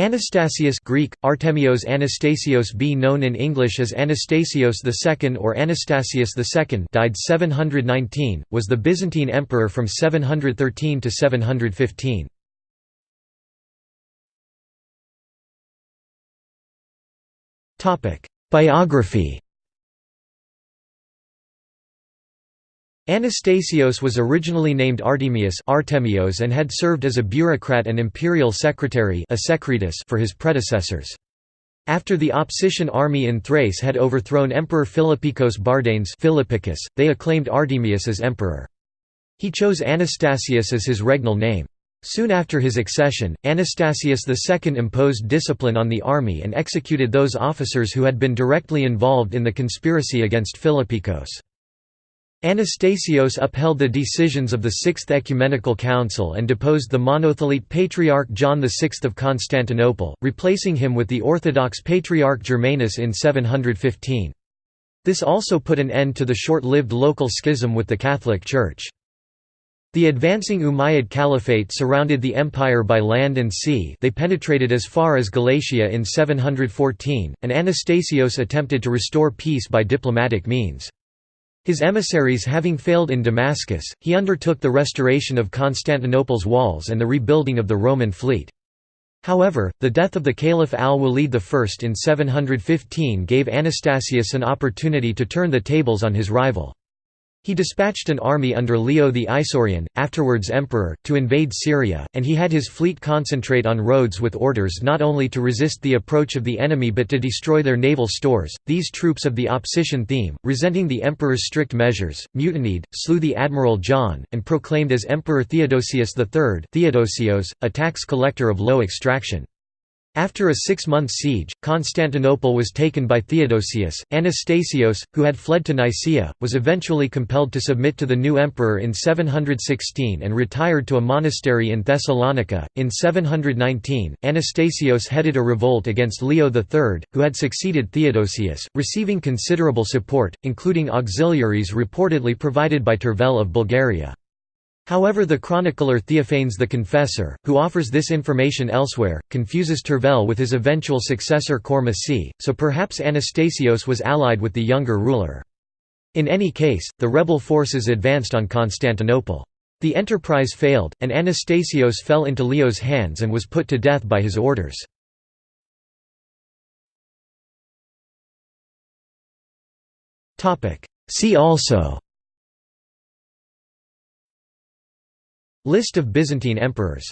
Anastasius Greek, Artemios Anastasios B known in English as Anastasios II or Anastasius II died 719, was the Byzantine emperor from 713 to 715. Biography Anastasios was originally named Artemius Artemios and had served as a bureaucrat and imperial secretary for his predecessors. After the Opsician army in Thrace had overthrown Emperor Philippikos Bardanes they acclaimed Artemius as emperor. He chose Anastasius as his regnal name. Soon after his accession, Anastasius II imposed discipline on the army and executed those officers who had been directly involved in the conspiracy against Philippikos. Anastasios upheld the decisions of the Sixth Ecumenical Council and deposed the monothelite Patriarch John VI of Constantinople, replacing him with the Orthodox Patriarch Germanus in 715. This also put an end to the short-lived local schism with the Catholic Church. The advancing Umayyad Caliphate surrounded the empire by land and sea they penetrated as far as Galatia in 714, and Anastasios attempted to restore peace by diplomatic means. His emissaries having failed in Damascus, he undertook the restoration of Constantinople's walls and the rebuilding of the Roman fleet. However, the death of the Caliph al-Walid I in 715 gave Anastasius an opportunity to turn the tables on his rival. He dispatched an army under Leo the Isaurian, afterwards emperor, to invade Syria, and he had his fleet concentrate on Rhodes with orders not only to resist the approach of the enemy but to destroy their naval stores. These troops of the Opsician theme, resenting the emperor's strict measures, mutinied, slew the admiral John, and proclaimed as Emperor Theodosius III Theodosios, a tax collector of low extraction. After a six-month siege, Constantinople was taken by Theodosius. Anastasios, who had fled to Nicaea, was eventually compelled to submit to the new emperor in 716 and retired to a monastery in Thessalonica. In 719, Anastasios headed a revolt against Leo III, who had succeeded Theodosius, receiving considerable support, including auxiliaries reportedly provided by Tervel of Bulgaria. However the chronicler Theophanes the Confessor, who offers this information elsewhere, confuses Tervel with his eventual successor Kormesiy, so perhaps Anastasios was allied with the younger ruler. In any case, the rebel forces advanced on Constantinople. The enterprise failed, and Anastasios fell into Leo's hands and was put to death by his orders. See also List of Byzantine emperors